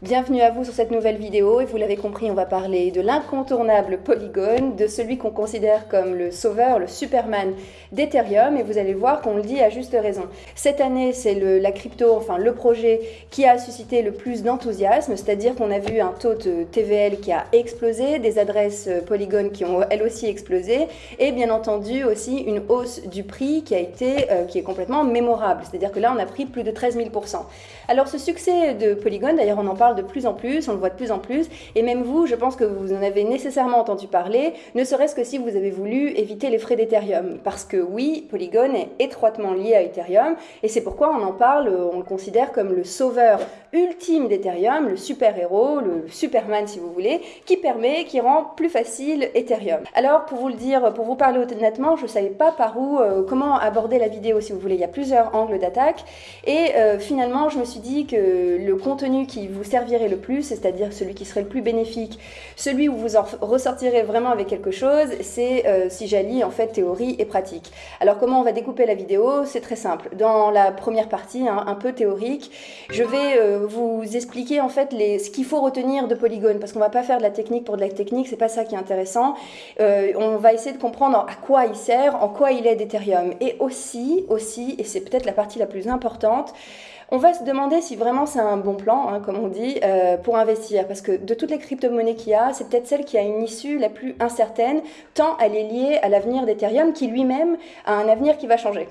Bienvenue à vous sur cette nouvelle vidéo. Et vous l'avez compris, on va parler de l'incontournable Polygon, de celui qu'on considère comme le sauveur, le Superman d'Ethereum. Et vous allez voir qu'on le dit à juste raison. Cette année, c'est la crypto, enfin le projet qui a suscité le plus d'enthousiasme, c'est-à-dire qu'on a vu un taux de TVL qui a explosé, des adresses Polygon qui ont elles aussi explosé. Et bien entendu aussi une hausse du prix qui a été, euh, qui est complètement mémorable, c'est-à-dire que là on a pris plus de 13 000 Alors ce succès de Polygon, d'ailleurs on en parle de plus en plus, on le voit de plus en plus, et même vous, je pense que vous en avez nécessairement entendu parler, ne serait-ce que si vous avez voulu éviter les frais d'Ethereum. Parce que oui, Polygon est étroitement lié à Ethereum, et c'est pourquoi on en parle, on le considère comme le sauveur ultime d'Ethereum, le super-héros, le Superman si vous voulez, qui permet, qui rend plus facile Ethereum. Alors pour vous le dire, pour vous parler honnêtement, je ne savais pas par où, euh, comment aborder la vidéo si vous voulez, il y a plusieurs angles d'attaque, et euh, finalement je me suis dit que le contenu qui vous sert servirait le plus, c'est-à-dire celui qui serait le plus bénéfique, celui où vous en ressortirez vraiment avec quelque chose, c'est euh, si j'allie en fait théorie et pratique. Alors comment on va découper la vidéo? C'est très simple. Dans la première partie, hein, un peu théorique, je vais euh, vous expliquer en fait les, ce qu'il faut retenir de Polygone, parce qu'on va pas faire de la technique pour de la technique, c'est pas ça qui est intéressant. Euh, on va essayer de comprendre à quoi il sert, en quoi il est d'Ethereum, et aussi, aussi, et c'est peut-être la partie la plus importante, on va se demander si vraiment c'est un bon plan, hein, comme on dit, euh, pour investir. Parce que de toutes les crypto-monnaies qu'il y a, c'est peut-être celle qui a une issue la plus incertaine, tant elle est liée à l'avenir d'Ethereum, qui lui-même a un avenir qui va changer.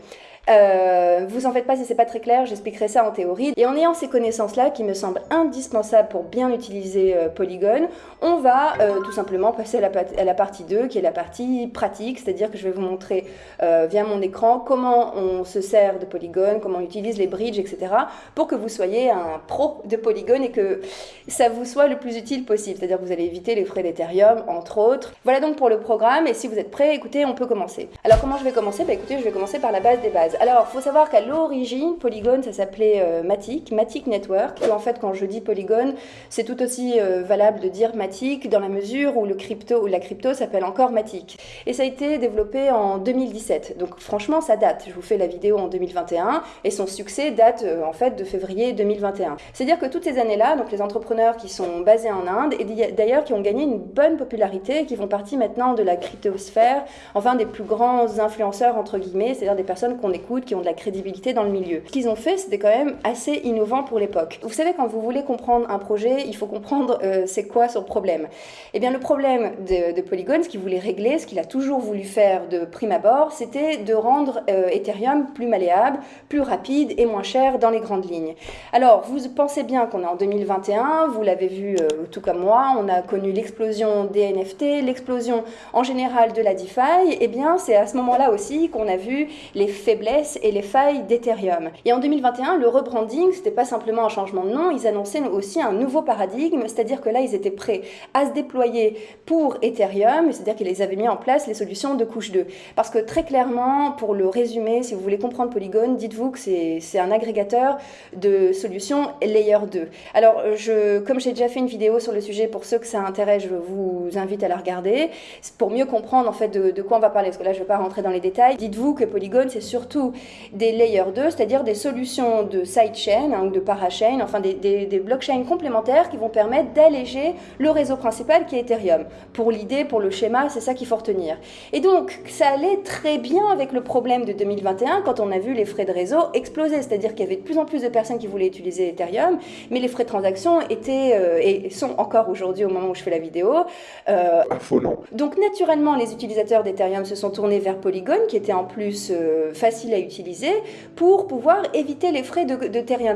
Euh, vous en faites pas si c'est pas très clair, j'expliquerai ça en théorie. Et en ayant ces connaissances-là qui me semblent indispensables pour bien utiliser euh, Polygon, on va euh, tout simplement passer à la, à la, partie 2 qui est la partie pratique, c'est-à-dire que je vais vous montrer via mon écran comment on se sert de Polygon, comment on utilise les bridges, etc. pour que vous soyez un pro de Polygon et que ça vous soit le plus utile possible, c'est-à-dire que vous allez éviter les frais d'Ethereum, entre autres. Voilà donc pour le programme et si vous êtes prêts, écoutez, on peut commencer. Alors comment je vais commencer? Bah écoutez, je vais commencer par la base des bases. Alors, il faut savoir qu'à l'origine, Polygon, ça s'appelait euh, Matic, Matic Network. Et en fait, quand je dis Polygon, c'est tout aussi euh, valable de dire Matic dans la mesure où, le crypto, ou la crypto s'appelle encore Matic. Et ça a été développé en 2017. Donc franchement, ça date. Je vous fais la vidéo en 2021 et son succès date euh, en fait de février 2021. C'est-à-dire que toutes ces années-là, donc les entrepreneurs qui sont basés en Inde et d'ailleurs qui ont gagné une bonne popularité, qui font partie maintenant de la cryptosphère, enfin des plus grands influenceurs entre guillemets, c'est-à-dire des personnes qu'on qui ont de la crédibilité dans le milieu. Ce qu'ils ont fait, c'était quand même assez innovant pour l'époque. Vous savez, quand vous voulez comprendre un projet, il faut comprendre euh, c'est quoi son problème. Eh bien, le problème de, Polygon, ce qu'il voulait régler, ce qu'il a toujours voulu faire de prime abord, c'était de rendre euh, Ethereum plus malléable, plus rapide et moins cher dans les grandes lignes. Alors, vous pensez bien qu'on est en 2021, vous l'avez vu euh, tout comme moi, on a connu l'explosion des NFT, l'explosion en général de la DeFi, eh bien, c'est à ce moment-là aussi qu'on a vu les faiblesses et les failles d'Ethereum. Et en 2021, le rebranding, c'était pas simplement un changement de nom, ils annonçaient aussi un nouveau paradigme, c'est-à-dire que là, ils étaient prêts à se déployer pour Ethereum, c'est-à-dire qu'ils avaient mis en place les solutions de couche 2. Parce que très clairement, pour le résumer, si vous voulez comprendre Polygon, dites-vous que c'est un agrégateur de solutions Layer 2. Alors, comme j'ai déjà fait une vidéo sur le sujet, pour ceux que ça intéresse, je vous invite à la regarder, pour mieux comprendre en fait de, de quoi on va parler, parce que là, je ne vais pas rentrer dans les détails. Dites-vous que Polygon, c'est surtout des layer 2, c'est-à-dire des solutions de sidechain hein, ou de parachain, enfin des, des, blockchains complémentaires qui vont permettre d'alléger le réseau principal qui est Ethereum. Pour l'idée, pour le schéma, c'est ça qu'il faut retenir. Et donc, ça allait très bien avec le problème de 2021 quand on a vu les frais de réseau exploser, c'est-à-dire qu'il y avait de plus en plus de personnes qui voulaient utiliser Ethereum, mais les frais de transaction étaient euh, et sont encore aujourd'hui au moment où je fais la vidéo. Euh, Affolant. Donc, naturellement, les utilisateurs d'Ethereum se sont tournés vers Polygon, qui était en plus euh, facile à utiliser pour pouvoir éviter les frais de,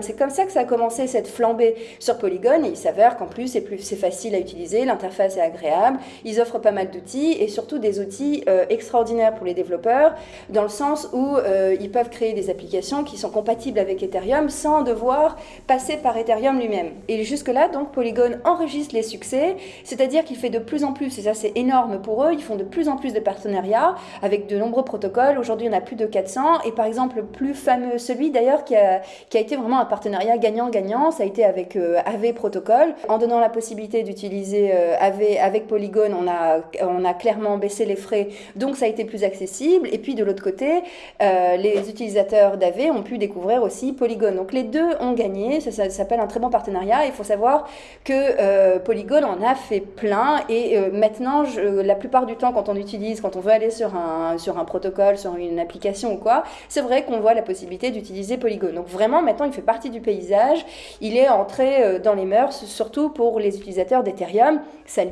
C'est comme ça que ça a commencé cette flambée sur Polygon il s'avère qu'en plus c'est facile à utiliser, l'interface est agréable, ils offrent pas mal d'outils et surtout des outils euh, extraordinaires pour les développeurs dans le sens où euh, ils peuvent créer des applications qui sont compatibles avec Ethereum sans devoir passer par Ethereum lui-même. Et jusque-là, donc Polygon enregistre les succès, c'est-à-dire qu'il fait de plus en plus, et ça c'est énorme pour eux, ils font de plus en plus de partenariats avec de nombreux protocoles. Aujourd'hui, on a plus de 400 et par exemple le plus fameux, celui d'ailleurs qui a, qui a été vraiment un partenariat gagnant-gagnant, ça a été avec AV Protocol. En donnant la possibilité d'utiliser AV avec Polygon, on a, on a clairement baissé les frais, donc ça a été plus accessible. Et puis de l'autre côté, les utilisateurs d'AV ont pu découvrir aussi Polygon. Donc les deux ont gagné, ça, s'appelle un très bon partenariat. Il faut savoir que Polygon en a fait plein et maintenant, je, la plupart du temps, quand on utilise, quand on veut aller sur un, sur un protocole, sur une application ou quoi, c'est vrai qu'on voit la possibilité d'utiliser Polygon. Donc vraiment, maintenant, il fait partie du paysage. Il est entré euh, dans les mœurs, surtout pour les utilisateurs d'Ethereum. Ça,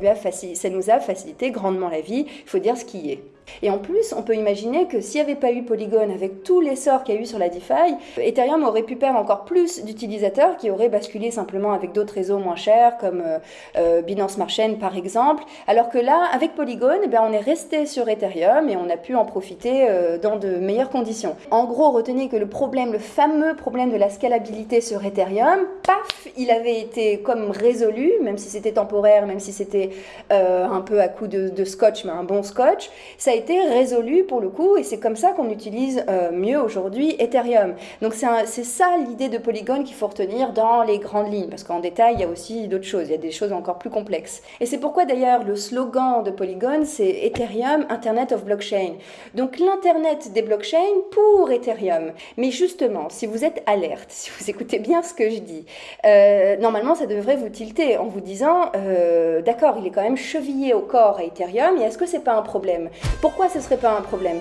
ça nous a facilité grandement la vie. Il faut dire ce qui est. Et en plus, on peut imaginer que s'il n'y avait pas eu Polygon, avec tous les sorts qu'il y a eu sur la DeFi, Ethereum aurait pu perdre encore plus d'utilisateurs qui auraient basculé simplement avec d'autres réseaux moins chers, comme euh, euh, Binance Smart par exemple. Alors que là, avec Polygon, eh bien, on est resté sur Ethereum et on a pu en profiter euh, dans de meilleures conditions. En gros, retenez que le problème, le fameux problème de la scalabilité sur Ethereum, paf, il avait été comme résolu, même si c'était temporaire, même si c'était un peu à coup de, de, scotch, mais un bon scotch. Ça a résolu pour le coup et c'est comme ça qu'on utilise euh, mieux aujourd'hui Ethereum. Donc c'est ça l'idée de Polygon qu'il faut retenir dans les grandes lignes parce qu'en détail il y a aussi d'autres choses, il y a des choses encore plus complexes. Et c'est pourquoi d'ailleurs le slogan de Polygon c'est Ethereum Internet of Blockchain. Donc l'internet des blockchains pour Ethereum. Mais justement, si vous êtes alerte, si vous écoutez bien ce que je dis, euh, normalement ça devrait vous tilter en vous disant euh, d'accord, il est quand même chevillé au corps à Ethereum et est-ce que c'est pas un problème? Pourquoi ce ne serait pas un problème?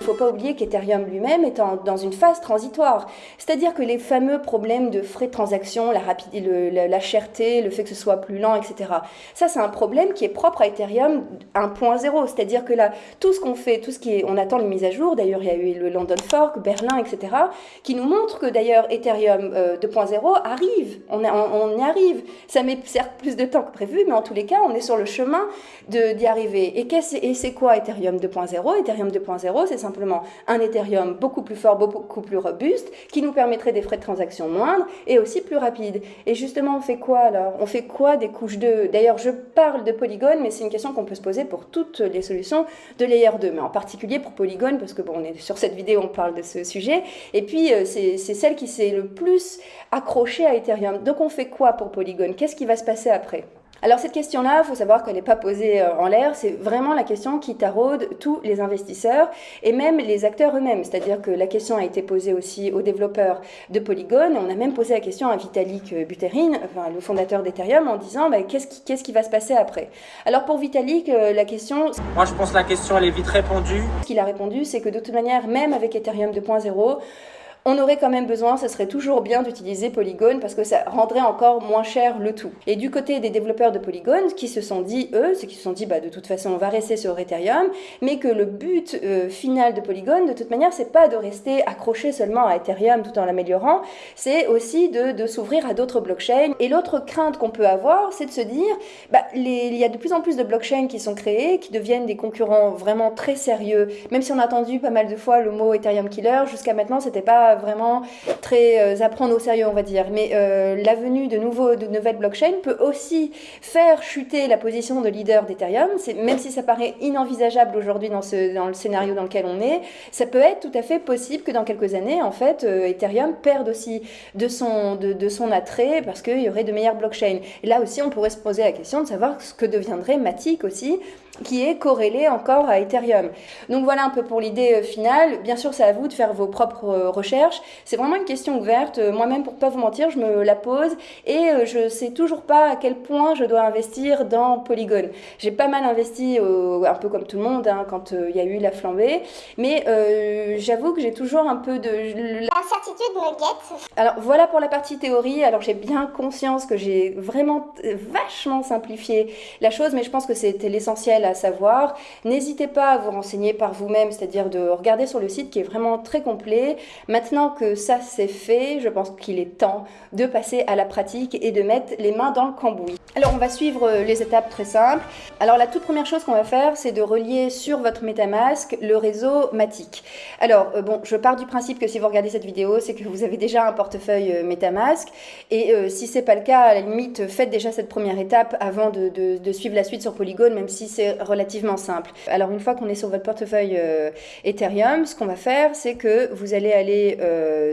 Il ne faut pas oublier qu'Ethereum lui-même est dans une phase transitoire. C'est-à-dire que les fameux problèmes de frais de transaction, la, rapidité, la, cherté, le fait que ce soit plus lent, etc. Ça, c'est un problème qui est propre à Ethereum 1.0. C'est-à-dire que là, tout ce qu'on fait, tout ce qui est, on attend les mises à jour. D'ailleurs, il y a eu le London Fork, Berlin, etc. qui nous montrent que d'ailleurs Ethereum 2.0 euh, arrive. On, y arrive. Ça met certes plus de temps que prévu, mais en tous les cas, on est sur le chemin d'y arriver. Et, et c'est quoi Ethereum 2.0 Ethereum 2.0, c'est simplement un Ethereum beaucoup plus fort, beaucoup plus robuste, qui nous permettrait des frais de transaction moindres et aussi plus rapides. Et justement, on fait quoi alors? On fait quoi des couches 2 D'ailleurs, je parle de Polygon, mais c'est une question qu'on peut se poser pour toutes les solutions de Layer 2, mais en particulier pour Polygon, parce que bon, on est sur cette vidéo, on parle de ce sujet. Et puis, euh, c'est celle qui s'est le plus accrochée à Ethereum. Donc, on fait quoi pour Polygon? Qu'est-ce qui va se passer après? Alors cette question-là, il faut savoir qu'elle n'est pas posée euh, en l'air, c'est vraiment la question qui taraude tous les investisseurs et même les acteurs eux-mêmes. C'est-à-dire que la question a été posée aussi aux développeurs de Polygon. On a même posé la question à Vitalik Buterin, enfin, le fondateur d'Ethereum, en disant bah, qu'est-ce qui, qui va se passer après? Alors pour Vitalik, euh, la question... Moi je pense que la question elle est vite répondue. Ce qu'il a répondu, c'est que de toute manière, même avec Ethereum 2.0, on aurait quand même besoin, ce serait toujours bien d'utiliser Polygon parce que ça rendrait encore moins cher le tout. Et du côté des développeurs de Polygon, qui se sont dit, eux, ceux qui se sont dit, bah, de toute façon, on va rester sur Ethereum, mais que le but euh, final de Polygon, de toute manière, c'est pas de rester accroché seulement à Ethereum tout en l'améliorant, c'est aussi de, s'ouvrir à d'autres blockchains. Et l'autre crainte qu'on peut avoir, c'est de se dire, bah, il y a de plus en plus de blockchains qui sont créés, qui deviennent des concurrents vraiment très sérieux, même si on a entendu pas mal de fois le mot Ethereum Killer, jusqu'à maintenant, c'était pas vraiment très euh, à prendre au sérieux, on va dire. Mais euh, la de, nouveaux, de nouvelles blockchains peut aussi faire chuter la position de leader d'Ethereum. Même si ça paraît inenvisageable aujourd'hui dans, dans le scénario dans lequel on est, ça peut être tout à fait possible que dans quelques années, en fait, euh, Ethereum perde aussi de son, de son attrait parce qu'il y aurait de meilleures blockchains. Et là aussi, on pourrait se poser la question de savoir ce que deviendrait Matic aussi qui est corrélé encore à Ethereum. Donc voilà un peu pour l'idée euh, finale. Bien sûr, c'est à vous de faire vos propres euh, recherches. C'est vraiment une question ouverte. Euh, moi-même, pour pas vous mentir, je me la pose et je sais toujours pas à quel point je dois investir dans Polygon. J'ai pas mal investi, un peu comme tout le monde, hein, quand il y a eu la flambée, mais j'avoue que j'ai toujours un peu de... L'incertitude me guette. Alors voilà pour la partie théorie. Alors j'ai bien conscience que j'ai vraiment vachement simplifié la chose, mais je pense que c'était l'essentiel à savoir. N'hésitez pas à vous renseigner par vous-même, c'est-à-dire de regarder sur le site qui est vraiment très complet. Maintenant que ça c'est fait, je pense qu'il est temps de passer à la pratique et de mettre les mains dans le cambouis. Alors on va suivre euh, les étapes très simples. Alors la toute première chose qu'on va faire, c'est de relier sur votre MetaMask le réseau Matic. Alors euh, bon, je pars du principe que si vous regardez cette vidéo, c'est que vous avez déjà un portefeuille euh, MetaMask. Et euh, si c'est pas le cas, à la limite, faites déjà cette première étape avant de, suivre la suite sur Polygon, même si c'est relativement simple. Alors une fois qu'on est sur votre portefeuille Ethereum, ce qu'on va faire, c'est que vous allez aller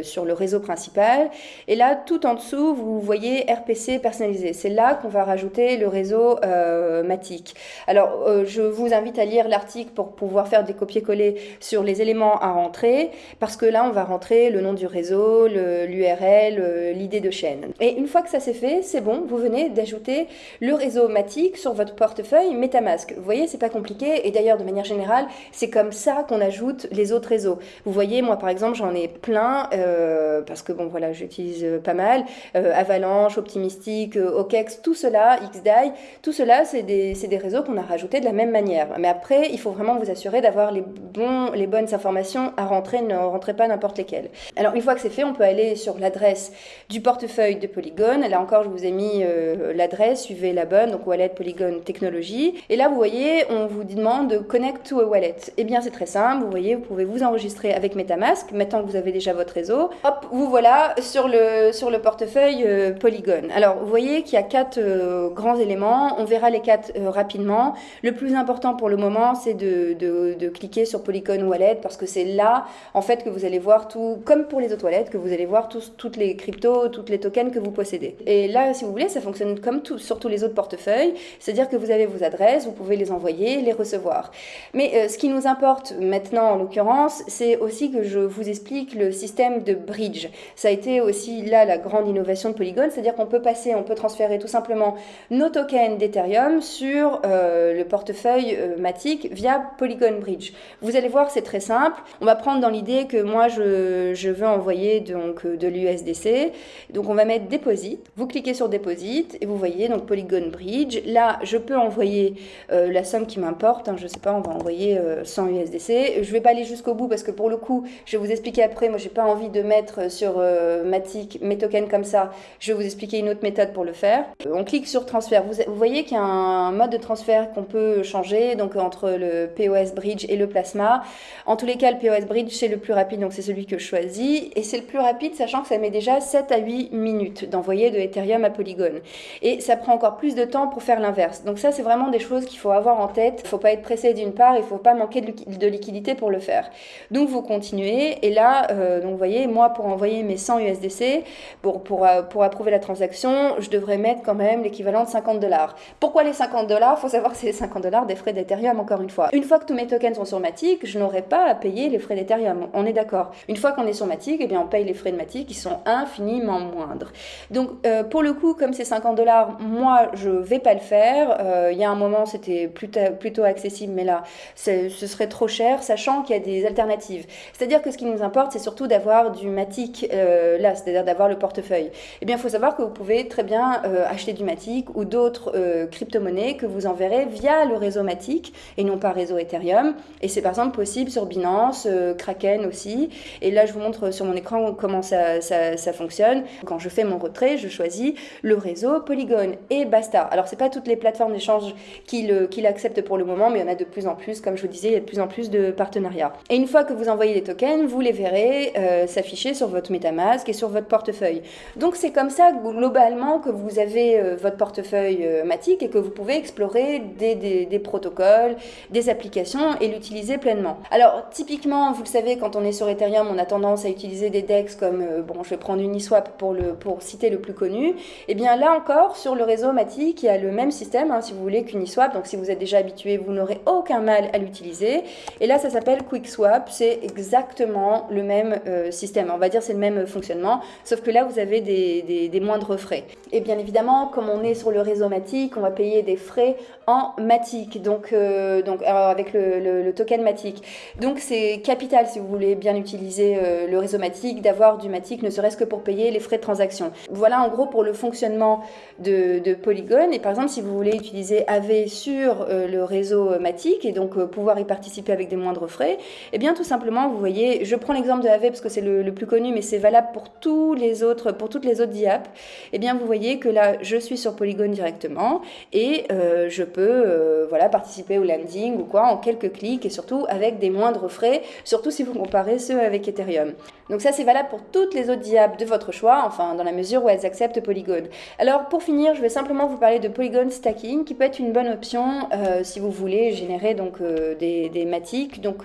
sur le réseau principal. Et là, tout en dessous, vous voyez RPC personnalisé. C'est là qu'on va rajouter le réseau euh, Matic. Alors, euh, je vous invite à lire l'article pour pouvoir faire des copier-coller sur les éléments à rentrer, parce que là, on va rentrer le nom du réseau, l'URL, euh, l'idée de chaîne. Et une fois que ça c'est fait, c'est bon, vous venez d'ajouter le réseau Matic sur votre portefeuille MetaMask. Vous voyez, c'est pas compliqué, et d'ailleurs, de manière générale, c'est comme ça qu'on ajoute les autres réseaux. Vous voyez, moi, par exemple, j'en ai plein, euh, parce que bon, voilà, j'utilise pas mal, Avalanche, Optimistic, OKEX, tout cela XDAI, tout cela, c'est des, des, réseaux qu'on a rajoutés de la même manière. Mais après, il faut vraiment vous assurer d'avoir les, bons, les bonnes informations à rentrer, ne rentrez pas n'importe lesquelles. Alors, une fois que c'est fait, on peut aller sur l'adresse du portefeuille de Polygon. Là encore, je vous ai mis euh, l'adresse, suivez la bonne, donc Wallet Polygon Technologie. Et là, vous voyez, on vous demande de Connect to a Wallet. Eh bien, c'est très simple, vous voyez, vous pouvez vous enregistrer avec MetaMask, maintenant que vous avez déjà votre réseau. Hop, vous voilà sur le, sur le portefeuille euh, Polygon. Alors, vous voyez qu'il y a quatre euh, grands éléments. On verra les quatre euh, rapidement. Le plus important pour le moment, c'est de, cliquer sur Polygon Wallet parce que c'est là, en fait, que vous allez voir tout, comme pour les autres wallets, que vous allez voir toutes les cryptos, toutes les tokens que vous possédez. Et là, si vous voulez, ça fonctionne comme sur tous les autres portefeuilles. C'est-à-dire que vous avez vos adresses, vous pouvez les envoyer, les recevoir. Mais euh, ce qui nous importe maintenant, en l'occurrence, c'est aussi que je vous explique le système de bridge. Ça a été aussi là la grande innovation de Polygon, c'est-à-dire qu'on peut passer, on peut transférer tout simplement nos tokens d'Ethereum sur euh, le portefeuille euh, Matic via Polygon Bridge. Vous allez voir, c'est très simple. On va prendre dans l'idée que moi, je, veux envoyer donc euh, de l'USDC. Donc, on va mettre Deposit. Vous cliquez sur Deposit et vous voyez donc Polygon Bridge. Là, je peux envoyer la somme qui m'importe. Hein, je sais pas, on va envoyer 100 USDC. Je vais pas aller jusqu'au bout parce que pour le coup, je vais vous expliquer après. Moi, j'ai pas envie de mettre sur Matic mes tokens comme ça. Je vais vous expliquer une autre méthode pour le faire. On clique sur transfert. Vous, voyez qu'il y a un mode de transfert qu'on peut changer, donc entre le POS Bridge et le Plasma. En tous les cas, le POS Bridge, c'est le plus rapide, donc c'est celui que je choisis. Et c'est le plus rapide, sachant que ça met déjà 7 à 8 minutes d'envoyer de Ethereum à Polygon. Et ça prend encore plus de temps pour faire l'inverse. Donc ça, c'est vraiment des choses qu'il faut avoir en tête. Il ne faut pas être pressé d'une part, il ne faut pas manquer de liquidité pour le faire. Donc vous continuez, et là, euh, donc vous voyez, moi, pour envoyer mes 100 USDC, pour, pour, euh, pour approuver la transaction, je devrais mettre quand même de 50 dollars. Pourquoi les 50 dollars? Faut savoir que c'est les 50 dollars des frais d'Ethereum, encore une fois. Une fois que tous mes tokens sont sur Matic, je n'aurai pas à payer les frais d'Ethereum. On est d'accord. Une fois qu'on est sur Matic, eh bien, on paye les frais de Matic qui sont infiniment moindres. Donc, euh, pour le coup, comme c'est 50 dollars, moi, je vais pas le faire. Euh, il y a un moment, c'était plutôt, accessible, mais là, ce serait trop cher, sachant qu'il y a des alternatives. C'est-à-dire que ce qui nous importe, c'est surtout d'avoir du Matic euh, là, c'est-à-dire d'avoir le portefeuille. Eh bien, il faut savoir que vous pouvez très bien acheter du Matic ou d'autres euh, crypto-monnaies que vous enverrez via le réseau Matic et non pas réseau Ethereum. Et c'est par exemple possible sur Binance, euh, Kraken aussi. Et là, je vous montre sur mon écran comment ça, ça, fonctionne. Quand je fais mon retrait, je choisis le réseau Polygon et basta. Alors, c'est pas toutes les plateformes d'échange qui l'acceptent pour le moment, mais il y en a de plus en plus. Comme je vous disais, il y a de plus en plus de partenariats. Et une fois que vous envoyez les tokens, vous les verrez euh, s'afficher sur votre MetaMask et sur votre portefeuille. Donc, c'est comme ça globalement que vous avez votre portefeuille euh, Matic et que vous pouvez explorer des, protocoles, des applications et l'utiliser pleinement. Alors typiquement, vous le savez, quand on est sur Ethereum, on a tendance à utiliser des DEX comme, euh, bon, je vais prendre Uniswap pour, le, pour citer le plus connu. Et eh bien là encore, sur le réseau Matic, il y a le même système, hein, si vous voulez, qu'Uniswap. Donc si vous êtes déjà habitué, vous n'aurez aucun mal à l'utiliser. Et là, ça s'appelle QuickSwap. C'est exactement le même euh, système. On va dire c'est le même fonctionnement, sauf que là, vous avez des, des, des moindres frais. Et bien évidemment, comme on est sur le réseau Matic, on va payer des frais en Matic, donc, euh, donc avec le, token Matic. Donc c'est capital si vous voulez bien utiliser euh, le réseau Matic, d'avoir du Matic, ne serait-ce que pour payer les frais de transaction. Voilà en gros pour le fonctionnement de, Polygon. Et par exemple, si vous voulez utiliser AV sur euh, le réseau Matic et donc pouvoir y participer avec des moindres frais, et eh bien tout simplement, vous voyez, je prends l'exemple de AV parce que c'est le, le, plus connu, mais c'est valable pour tous les autres, pour toutes les autres DIAP. Et eh bien vous voyez que là, je suis sur sur Polygon directement et je peux voilà, participer au landing ou quoi en quelques clics et surtout avec des moindres frais, surtout si vous comparez ceux avec Ethereum. Donc ça c'est valable pour toutes les autres diables de votre choix, enfin dans la mesure où elles acceptent Polygon. Alors pour finir, je vais simplement vous parler de Polygon Stacking qui peut être une bonne option euh, si vous voulez générer donc euh, des, des matiques. Donc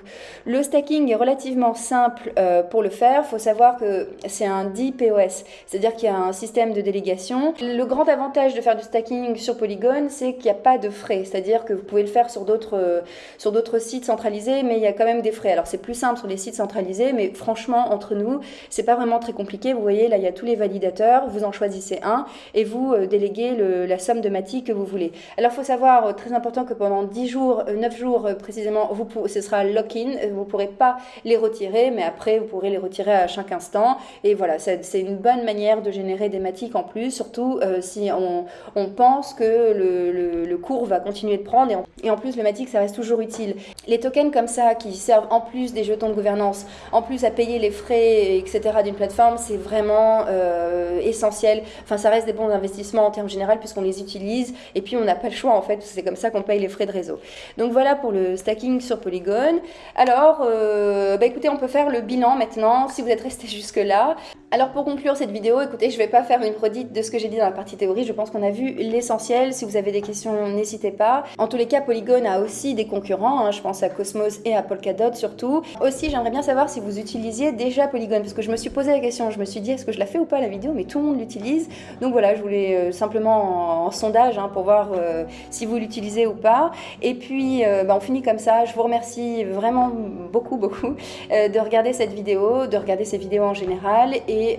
le stacking est relativement simple euh, pour le faire. Faut savoir que c'est un DPoS, c'est-à-dire qu'il y a un système de délégation. Le grand avantage de faire du stacking sur Polygon, c'est qu'il n'y a pas de frais, c'est-à-dire que vous pouvez le faire sur d'autres sur d'autres sites centralisés, mais il y a quand même des frais. Alors c'est plus simple sur les sites centralisés, mais franchement entre nous, c'est pas vraiment très compliqué. Vous voyez, là, il y a tous les validateurs. Vous en choisissez un et vous euh, déléguez la somme de mati que vous voulez. Alors, il faut savoir, euh, très important, que pendant 10 jours, 9 euh, jours précisément, ce sera lock-in. Vous ne pourrez pas les retirer, mais après, vous pourrez les retirer à chaque instant. Et voilà, c'est une bonne manière de générer des matiques en plus, surtout si on, on, pense que le, cours va continuer de prendre. Et en, plus, le matic, ça reste toujours utile. Les tokens comme ça, qui servent en plus des jetons de gouvernance, en plus à payer les frais, etc., d'une plateforme, c'est vraiment euh, essentiel. Enfin, ça reste des bons investissements en termes généraux puisqu'on les utilise et puis on n'a pas le choix en fait. C'est comme ça qu'on paye les frais de réseau. Donc voilà pour le stacking sur Polygon. Alors, euh, bah écoutez, on peut faire le bilan maintenant si vous êtes resté jusque là. Alors pour conclure cette vidéo, écoutez, je vais pas faire une redite de ce que j'ai dit dans la partie théorie, je pense qu'on a vu l'essentiel. Si vous avez des questions, n'hésitez pas. En tous les cas, Polygon a aussi des concurrents, hein. je pense à Cosmos et à Polkadot surtout. Aussi, j'aimerais bien savoir si vous utilisiez déjà Polygon, parce que je me suis posé la question, je me suis dit est-ce que je la fais ou pas la vidéo, mais tout le monde l'utilise. Donc voilà, je voulais euh, simplement en, sondage hein, pour voir euh, si vous l'utilisez ou pas. Et puis, euh, bah, on finit comme ça. Je vous remercie vraiment beaucoup, beaucoup de regarder cette vidéo, de regarder ces vidéos en général. Et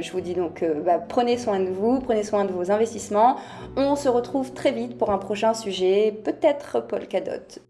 je vous dis donc, bah, prenez soin de vous, prenez soin de vos investissements. On se retrouve très vite pour un prochain sujet, peut-être Polkadot.